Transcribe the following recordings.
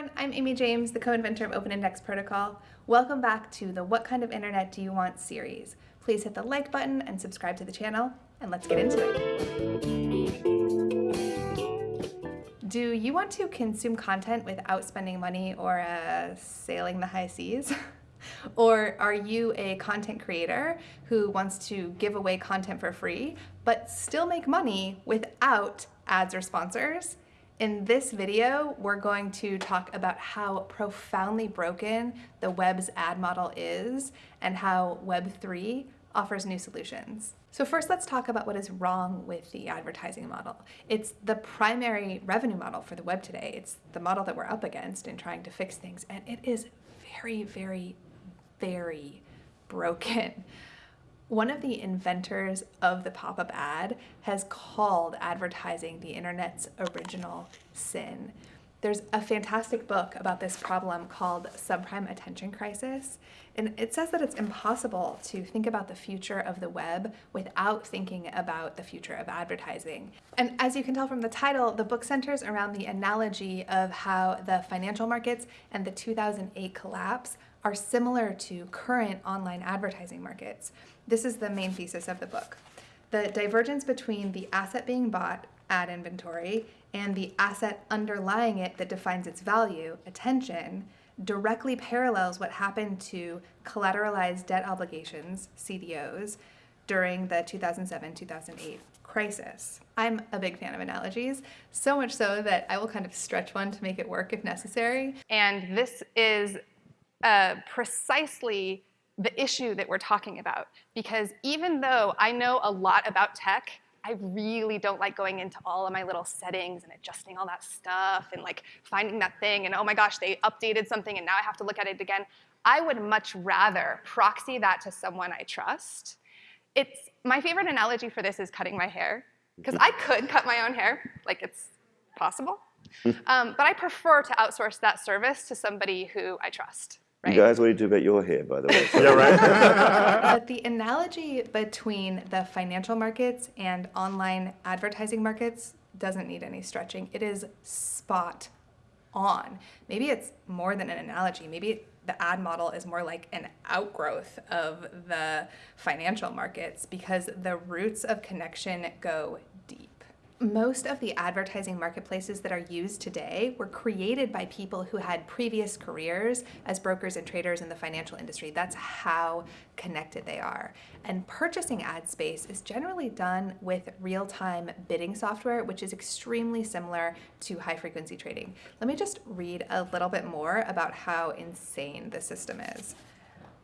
everyone, I'm Amy James, the co-inventor of Open Index Protocol. Welcome back to the What Kind of Internet Do You Want series. Please hit the like button and subscribe to the channel, and let's get into it. Do you want to consume content without spending money or uh, sailing the high seas? or are you a content creator who wants to give away content for free, but still make money without ads or sponsors? In this video, we're going to talk about how profoundly broken the web's ad model is and how Web3 offers new solutions. So first, let's talk about what is wrong with the advertising model. It's the primary revenue model for the web today. It's the model that we're up against in trying to fix things, and it is very, very, very broken. One of the inventors of the pop-up ad has called advertising the internet's original sin. There's a fantastic book about this problem called Subprime Attention Crisis, and it says that it's impossible to think about the future of the web without thinking about the future of advertising. And as you can tell from the title, the book centers around the analogy of how the financial markets and the 2008 collapse are similar to current online advertising markets. This is the main thesis of the book. The divergence between the asset being bought, ad inventory, and the asset underlying it that defines its value, attention, directly parallels what happened to collateralized debt obligations, CDOs, during the 2007-2008 crisis. I'm a big fan of analogies, so much so that I will kind of stretch one to make it work if necessary. And this is uh, precisely the issue that we're talking about. Because even though I know a lot about tech, I really don't like going into all of my little settings and adjusting all that stuff and like finding that thing and oh my gosh, they updated something and now I have to look at it again. I would much rather proxy that to someone I trust. It's, my favorite analogy for this is cutting my hair because I could cut my own hair, like it's possible. Um, but I prefer to outsource that service to somebody who I trust. Right? You guys, what do you do about your hair, by the way? yeah, right. but the analogy between the financial markets and online advertising markets doesn't need any stretching. It is spot on. Maybe it's more than an analogy. Maybe the ad model is more like an outgrowth of the financial markets because the roots of connection go most of the advertising marketplaces that are used today were created by people who had previous careers as brokers and traders in the financial industry. That's how connected they are. And purchasing ad space is generally done with real-time bidding software, which is extremely similar to high-frequency trading. Let me just read a little bit more about how insane the system is.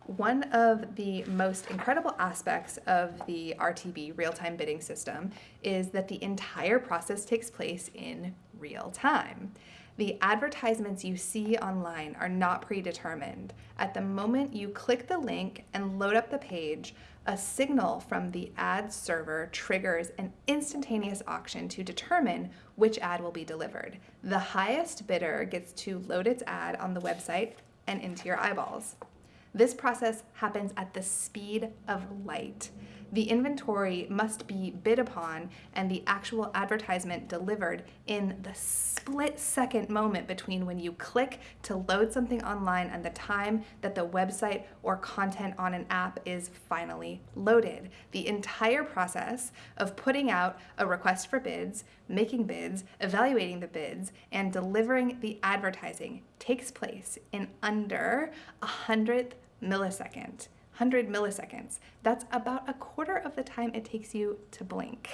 One of the most incredible aspects of the RTB real-time bidding system is that the entire process takes place in real time. The advertisements you see online are not predetermined. At the moment you click the link and load up the page, a signal from the ad server triggers an instantaneous auction to determine which ad will be delivered. The highest bidder gets to load its ad on the website and into your eyeballs. This process happens at the speed of light. The inventory must be bid upon and the actual advertisement delivered in the split second moment between when you click to load something online and the time that the website or content on an app is finally loaded. The entire process of putting out a request for bids, making bids, evaluating the bids, and delivering the advertising takes place in under a hundredth millisecond. 100 milliseconds. That's about a quarter of the time it takes you to blink.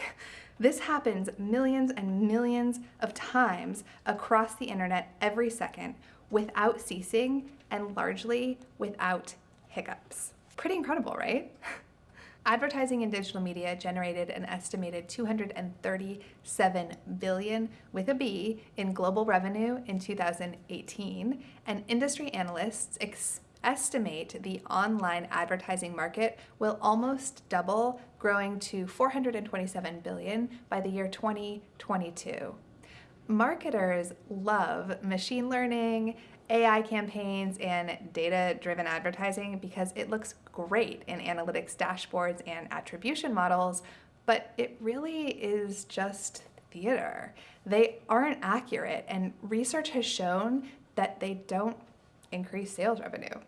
This happens millions and millions of times across the internet every second without ceasing and largely without hiccups. Pretty incredible, right? Advertising and digital media generated an estimated 237 billion with a B in global revenue in 2018, and industry analysts expect estimate the online advertising market will almost double, growing to 427 billion by the year 2022. Marketers love machine learning, AI campaigns, and data-driven advertising because it looks great in analytics dashboards and attribution models, but it really is just theater. They aren't accurate, and research has shown that they don't increase sales revenue.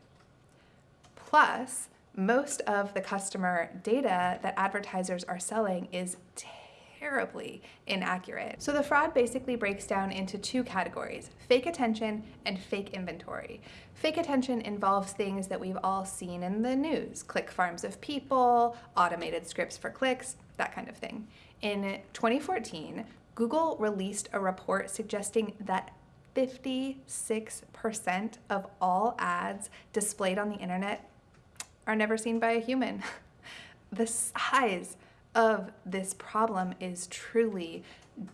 Plus, most of the customer data that advertisers are selling is terribly inaccurate. So the fraud basically breaks down into two categories, fake attention and fake inventory. Fake attention involves things that we've all seen in the news, click farms of people, automated scripts for clicks, that kind of thing. In 2014, Google released a report suggesting that 56% of all ads displayed on the internet are never seen by a human. the size of this problem is truly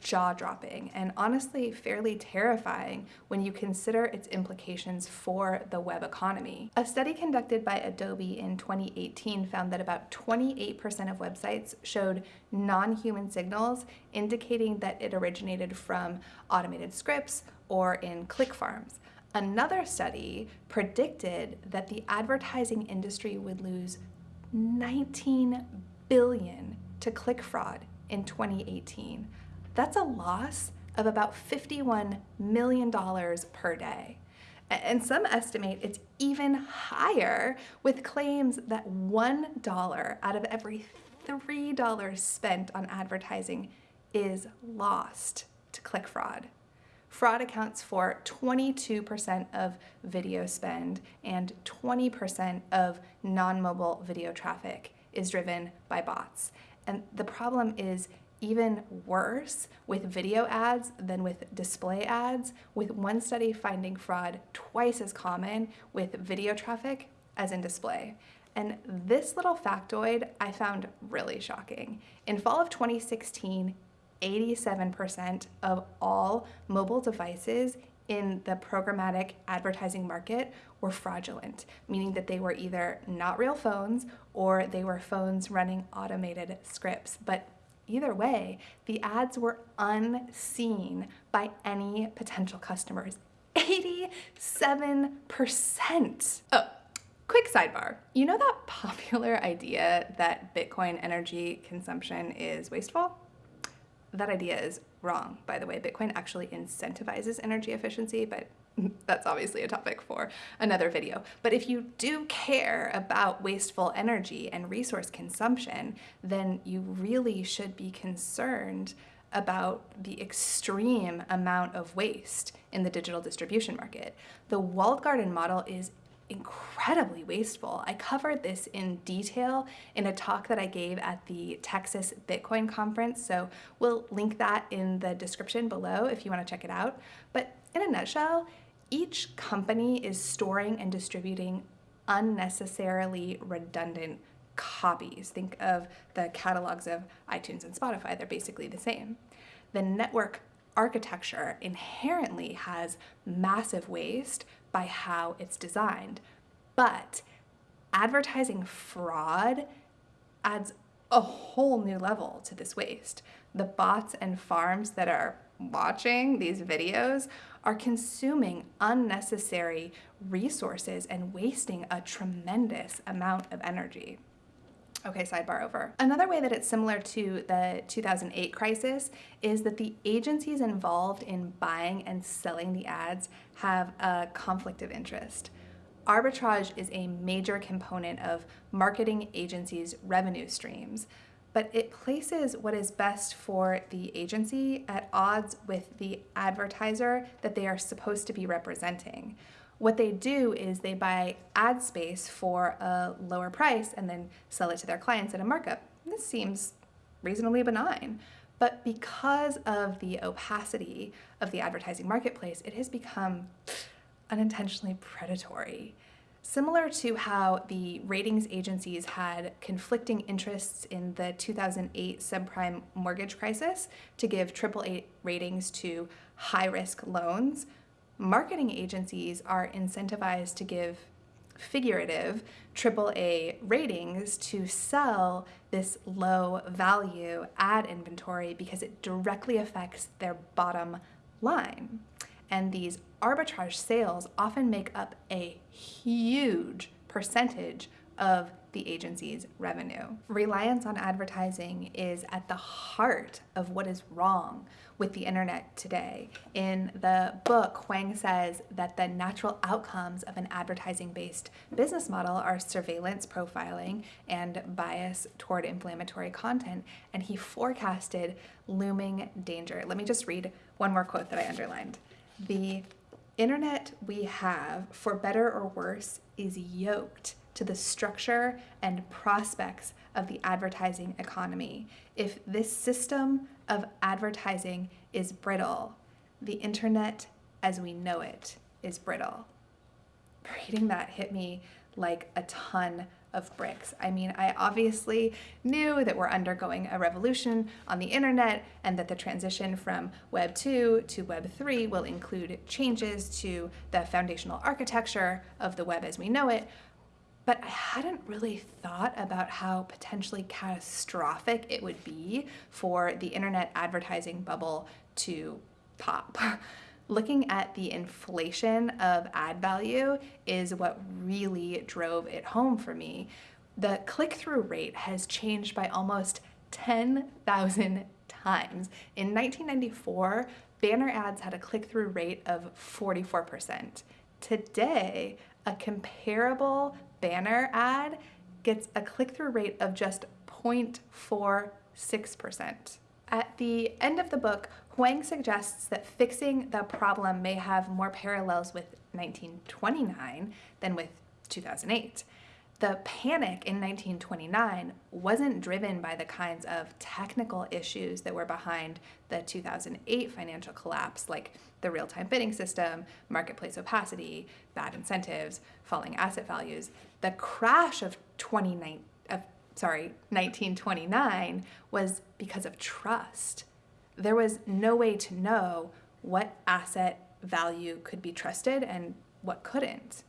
jaw dropping and honestly fairly terrifying when you consider its implications for the web economy. A study conducted by Adobe in 2018 found that about 28% of websites showed non human signals, indicating that it originated from automated scripts or in click farms. Another study predicted that the advertising industry would lose 19 billion to click fraud in 2018. That's a loss of about $51 million per day. And some estimate it's even higher with claims that $1 out of every $3 spent on advertising is lost to click fraud. Fraud accounts for 22% of video spend and 20% of non-mobile video traffic is driven by bots. And the problem is even worse with video ads than with display ads, with one study finding fraud twice as common with video traffic as in display. And this little factoid I found really shocking. In fall of 2016, 87% of all mobile devices in the programmatic advertising market were fraudulent, meaning that they were either not real phones or they were phones running automated scripts. But either way, the ads were unseen by any potential customers. 87%. Oh, quick sidebar. You know that popular idea that Bitcoin energy consumption is wasteful? That idea is wrong, by the way. Bitcoin actually incentivizes energy efficiency, but that's obviously a topic for another video. But if you do care about wasteful energy and resource consumption, then you really should be concerned about the extreme amount of waste in the digital distribution market. The walled garden model is incredibly wasteful. I covered this in detail in a talk that I gave at the Texas Bitcoin conference, so we'll link that in the description below if you want to check it out. But in a nutshell, each company is storing and distributing unnecessarily redundant copies. Think of the catalogs of iTunes and Spotify, they're basically the same. The network architecture inherently has massive waste by how it's designed. But advertising fraud adds a whole new level to this waste. The bots and farms that are watching these videos are consuming unnecessary resources and wasting a tremendous amount of energy. Okay, sidebar over. Another way that it's similar to the 2008 crisis is that the agencies involved in buying and selling the ads have a conflict of interest. Arbitrage is a major component of marketing agencies' revenue streams, but it places what is best for the agency at odds with the advertiser that they are supposed to be representing. What they do is they buy ad space for a lower price and then sell it to their clients at a markup. This seems reasonably benign. But because of the opacity of the advertising marketplace, it has become unintentionally predatory. Similar to how the ratings agencies had conflicting interests in the 2008 subprime mortgage crisis to give AAA ratings to high risk loans, marketing agencies are incentivized to give figurative AAA ratings to sell this low value ad inventory because it directly affects their bottom line. And these arbitrage sales often make up a huge percentage of the agency's revenue. Reliance on advertising is at the heart of what is wrong with the internet today. In the book, Hwang says that the natural outcomes of an advertising based business model are surveillance profiling and bias toward inflammatory content, and he forecasted looming danger. Let me just read one more quote that I underlined. The internet we have, for better or worse, is yoked to the structure and prospects of the advertising economy. If this system of advertising is brittle, the internet as we know it is brittle. Reading that hit me like a ton of bricks. I mean, I obviously knew that we're undergoing a revolution on the internet and that the transition from Web 2 to Web 3 will include changes to the foundational architecture of the web as we know it. But I hadn't really thought about how potentially catastrophic it would be for the internet advertising bubble to pop. looking at the inflation of ad value is what really drove it home for me. The click through rate has changed by almost 10,000 times. In 1994, banner ads had a click through rate of 44%. Today, a comparable banner ad gets a click through rate of just 0.46%. At the end of the book, Hwang suggests that fixing the problem may have more parallels with 1929 than with 2008. The panic in 1929 wasn't driven by the kinds of technical issues that were behind the 2008 financial collapse, like the real time bidding system, marketplace opacity, bad incentives, falling asset values. The crash of 29, of sorry, 1929 was because of trust. There was no way to know what asset value could be trusted and what couldn't.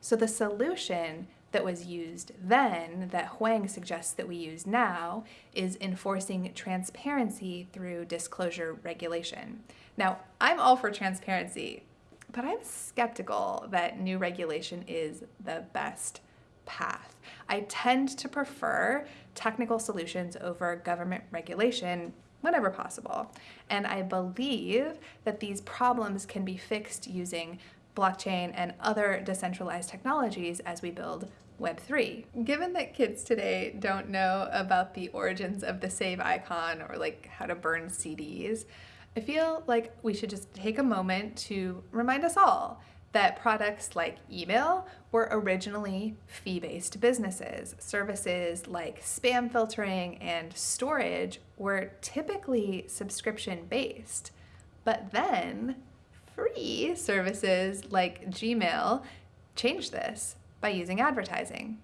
So the solution that was used then, that Hwang suggests that we use now, is enforcing transparency through disclosure regulation. Now, I'm all for transparency, but I'm skeptical that new regulation is the best path. I tend to prefer technical solutions over government regulation whenever possible. And I believe that these problems can be fixed using blockchain and other decentralized technologies as we build Web3. Given that kids today don't know about the origins of the save icon or like how to burn CDs, I feel like we should just take a moment to remind us all that products like email were originally fee-based businesses. Services like spam filtering and storage were typically subscription-based. But then free services like Gmail changed this by using advertising.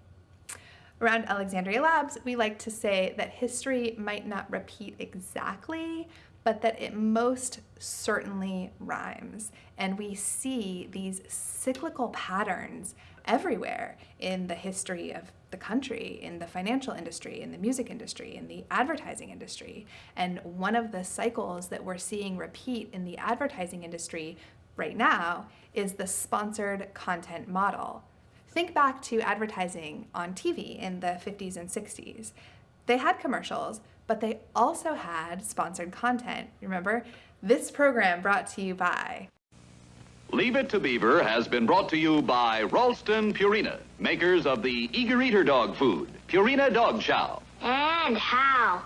Around Alexandria Labs, we like to say that history might not repeat exactly, but that it most certainly rhymes. And we see these cyclical patterns everywhere in the history of the country, in the financial industry, in the music industry, in the advertising industry. And one of the cycles that we're seeing repeat in the advertising industry right now is the sponsored content model. Think back to advertising on TV in the 50s and 60s. They had commercials, but they also had sponsored content. Remember? This program brought to you by. Leave It to Beaver has been brought to you by Ralston Purina, makers of the eager eater dog food, Purina Dog Chow. And how?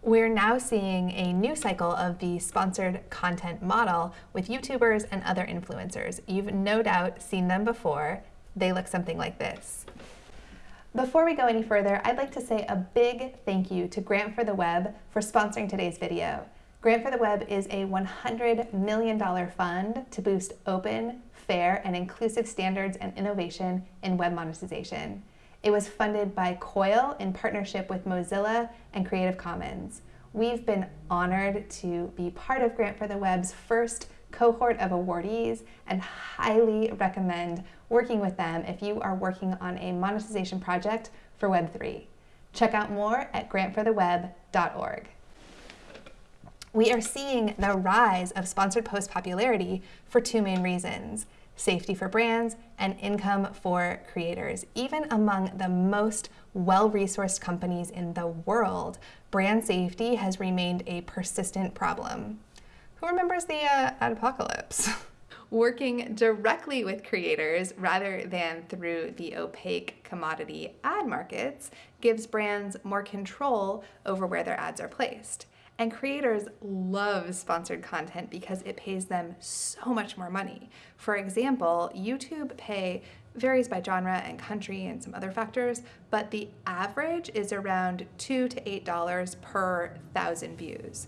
We're now seeing a new cycle of the sponsored content model with YouTubers and other influencers. You've no doubt seen them before. They look something like this. Before we go any further, I'd like to say a big thank you to Grant for the Web for sponsoring today's video. Grant for the Web is a $100 million fund to boost open, fair, and inclusive standards and innovation in web monetization. It was funded by COIL in partnership with Mozilla and Creative Commons. We've been honored to be part of Grant for the Web's first cohort of awardees and highly recommend working with them if you are working on a monetization project for Web3. Check out more at grantfortheweb.org. We are seeing the rise of sponsored post popularity for two main reasons. safety for brands, and income for creators. Even among the most well resourced companies in the world, brand safety has remained a persistent problem. Who remembers the uh, apocalypse? Working directly with creators rather than through the opaque commodity ad markets gives brands more control over where their ads are placed. And creators love sponsored content because it pays them so much more money. For example, YouTube pay varies by genre and country and some other factors, but the average is around two to eight dollars per thousand views.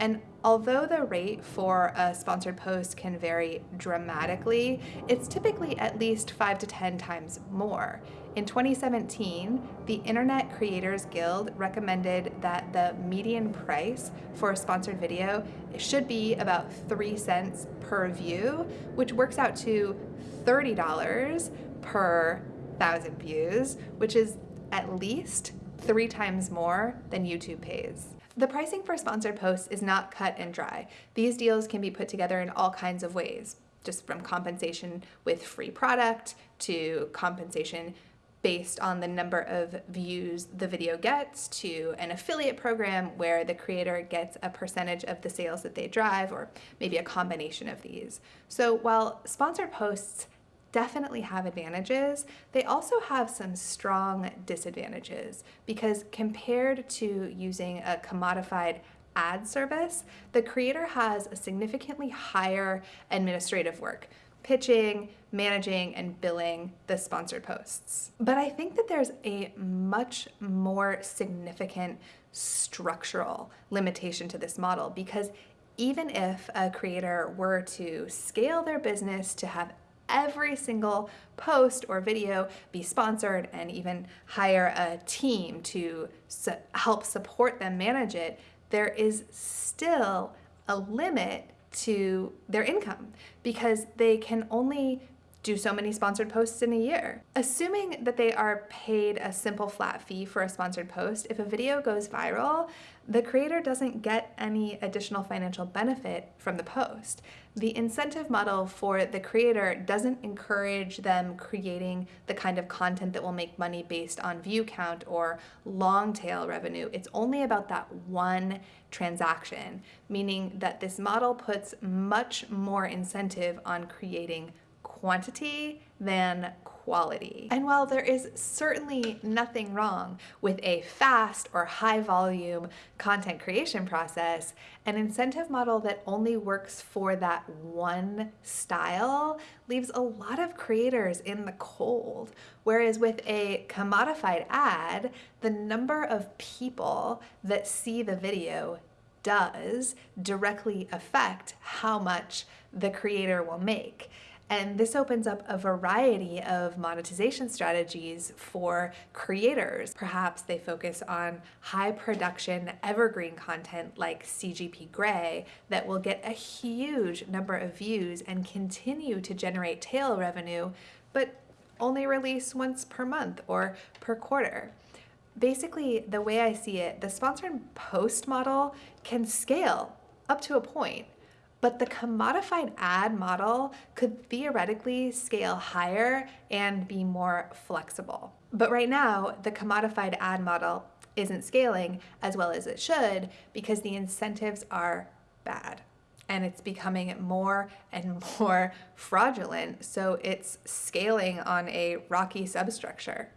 And although the rate for a sponsored post can vary dramatically, it's typically at least five to 10 times more. In 2017, the Internet Creators Guild recommended that the median price for a sponsored video should be about 3 cents per view, which works out to $30 per thousand views, which is at least three times more than YouTube pays. The pricing for sponsored posts is not cut and dry. These deals can be put together in all kinds of ways, just from compensation with free product to compensation based on the number of views the video gets to an affiliate program where the creator gets a percentage of the sales that they drive or maybe a combination of these. So while sponsored posts definitely have advantages, they also have some strong disadvantages because compared to using a commodified ad service, the creator has a significantly higher administrative work pitching, managing, and billing the sponsored posts. But I think that there's a much more significant structural limitation to this model because even if a creator were to scale their business to have every single post or video be sponsored and even hire a team to su help support them manage it, there is still a limit to their income because they can only do so many sponsored posts in a year. Assuming that they are paid a simple flat fee for a sponsored post, if a video goes viral, the creator doesn't get any additional financial benefit from the post. The incentive model for the creator doesn't encourage them creating the kind of content that will make money based on view count or long tail revenue. It's only about that one transaction, meaning that this model puts much more incentive on creating quantity than quality. And while there is certainly nothing wrong with a fast or high volume content creation process, an incentive model that only works for that one style leaves a lot of creators in the cold. Whereas with a commodified ad, the number of people that see the video does directly affect how much the creator will make. And this opens up a variety of monetization strategies for creators. Perhaps they focus on high production evergreen content like CGP Grey that will get a huge number of views and continue to generate tail revenue, but only release once per month or per quarter. Basically, the way I see it, the sponsored post model can scale up to a point but the commodified ad model could theoretically scale higher and be more flexible. But right now, the commodified ad model isn't scaling as well as it should because the incentives are bad and it's becoming more and more fraudulent, so it's scaling on a rocky substructure.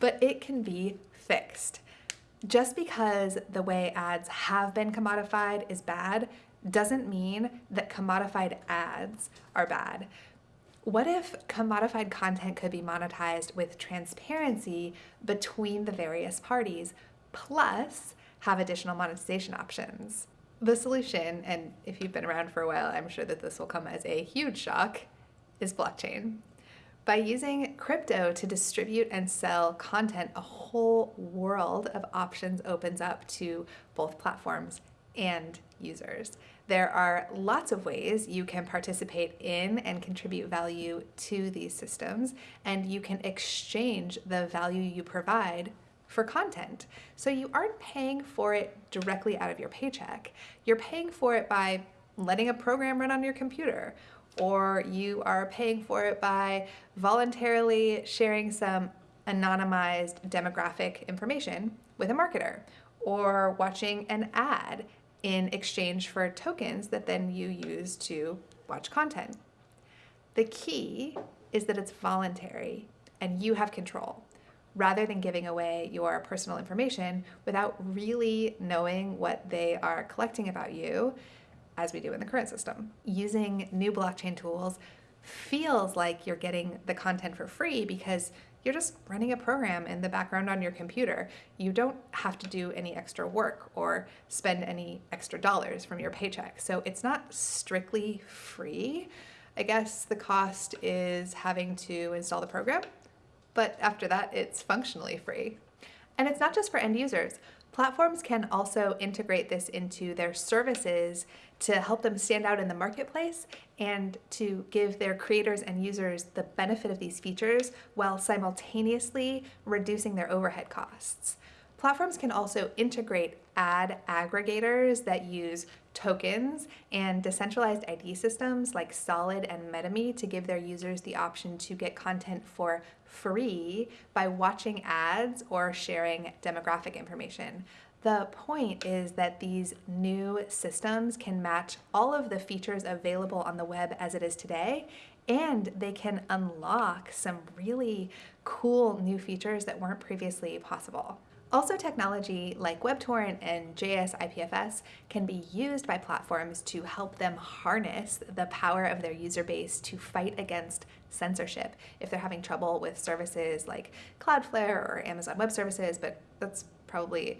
But it can be fixed. Just because the way ads have been commodified is bad doesn't mean that commodified ads are bad. What if commodified content could be monetized with transparency between the various parties, plus have additional monetization options? The solution, and if you've been around for a while, I'm sure that this will come as a huge shock, is blockchain. By using crypto to distribute and sell content, a whole world of options opens up to both platforms and users. There are lots of ways you can participate in and contribute value to these systems, and you can exchange the value you provide for content. So you aren't paying for it directly out of your paycheck. You're paying for it by letting a program run on your computer or you are paying for it by voluntarily sharing some anonymized demographic information with a marketer, or watching an ad in exchange for tokens that then you use to watch content. The key is that it's voluntary and you have control rather than giving away your personal information without really knowing what they are collecting about you, as we do in the current system. Using new blockchain tools feels like you're getting the content for free because you're just running a program in the background on your computer. You don't have to do any extra work or spend any extra dollars from your paycheck. So it's not strictly free. I guess the cost is having to install the program but after that, it's functionally free. And it's not just for end users. Platforms can also integrate this into their services to help them stand out in the marketplace and to give their creators and users the benefit of these features while simultaneously reducing their overhead costs. Platforms can also integrate ad aggregators that use tokens and decentralized ID systems like Solid and MetaMe to give their users the option to get content for free by watching ads or sharing demographic information. The point is that these new systems can match all of the features available on the web as it is today, and they can unlock some really cool new features that weren't previously possible. Also, technology like WebTorrent and JS IPFS can be used by platforms to help them harness the power of their user base to fight against censorship if they're having trouble with services like Cloudflare or Amazon Web Services, but that's probably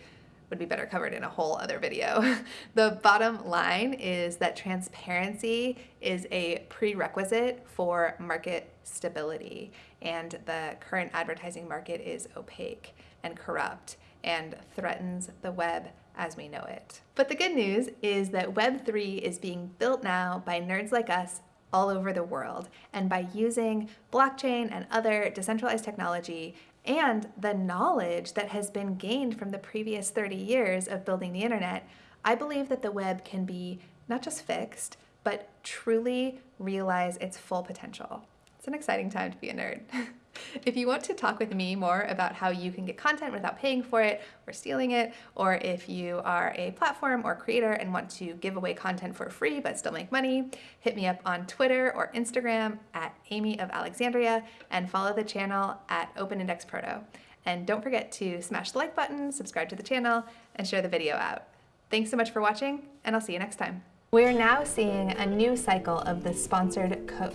would be better covered in a whole other video. the bottom line is that transparency is a prerequisite for market stability, and the current advertising market is opaque and corrupt and threatens the web as we know it. But the good news is that Web3 is being built now by nerds like us all over the world. And by using blockchain and other decentralized technology and the knowledge that has been gained from the previous 30 years of building the internet, I believe that the web can be not just fixed, but truly realize its full potential. It's an exciting time to be a nerd. If you want to talk with me more about how you can get content without paying for it or stealing it, or if you are a platform or creator and want to give away content for free but still make money, hit me up on Twitter or Instagram at Amy of Alexandria and follow the channel at Open Index Proto. And don't forget to smash the like button, subscribe to the channel, and share the video out. Thanks so much for watching, and I'll see you next time. We're now seeing a new cycle of the sponsored code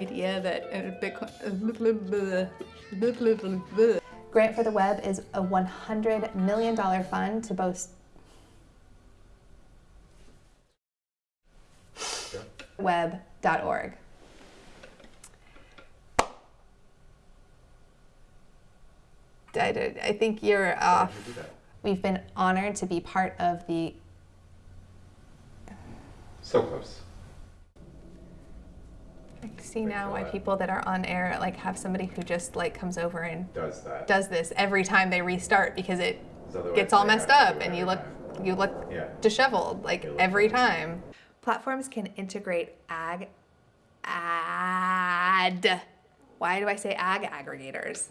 idea that Bitcoin. Grant for the Web is a $100 million fund to boast web.org. I, did- I think you're off. We've been honored to be part of the So close. I see now why people that are on air like have somebody who just like comes over and Does that. does this every time they restart because it gets all messed up and you look time. you look Yeah. disheveled like look every crazy. time. Platforms can integrate ag ad. Why do I say ag aggregators?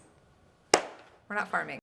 We're not farming.